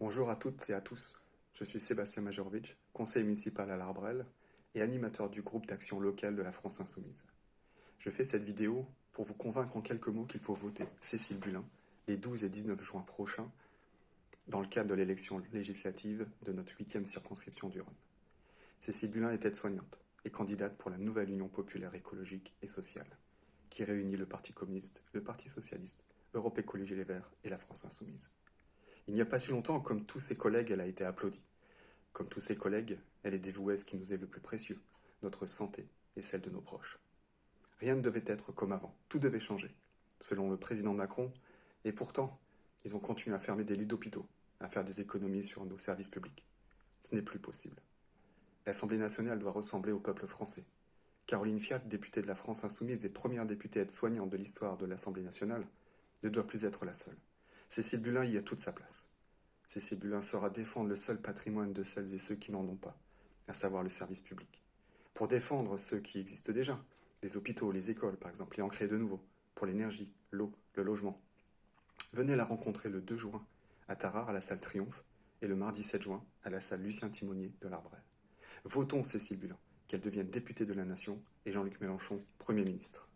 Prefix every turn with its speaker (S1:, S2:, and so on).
S1: Bonjour à toutes et à tous, je suis Sébastien Majorovic, conseiller municipal à l'Arbrel et animateur du groupe d'action locale de la France Insoumise. Je fais cette vidéo pour vous convaincre en quelques mots qu'il faut voter Cécile Bulin les 12 et 19 juin prochains dans le cadre de l'élection législative de notre huitième circonscription du Rhône. Cécile Bulin est aide-soignante et candidate pour la nouvelle Union populaire écologique et sociale, qui réunit le Parti communiste, le Parti socialiste, Europe Écologie Les Verts et la France Insoumise. Il n'y a pas si longtemps, comme tous ses collègues, elle a été applaudie. Comme tous ses collègues, elle est dévouée à ce qui nous est le plus précieux, notre santé et celle de nos proches. Rien ne devait être comme avant, tout devait changer, selon le président Macron, et pourtant, ils ont continué à fermer des lits d'hôpitaux, à faire des économies sur nos services publics. Ce n'est plus possible. L'Assemblée nationale doit ressembler au peuple français. Caroline Fiat, députée de la France insoumise et première députée aide-soignante de l'histoire de l'Assemblée nationale, ne doit plus être la seule. Cécile Bulin y a toute sa place. Cécile Bulin saura défendre le seul patrimoine de celles et ceux qui n'en ont pas, à savoir le service public. Pour défendre ceux qui existent déjà, les hôpitaux, les écoles par exemple, et en créer de nouveaux, pour l'énergie, l'eau, le logement. Venez la rencontrer le 2 juin à Tarare à la salle Triomphe et le mardi 7 juin à la salle Lucien Timonier de l'Arbrel. Votons Cécile Bulin, qu'elle devienne députée de la Nation et Jean-Luc Mélenchon, Premier ministre.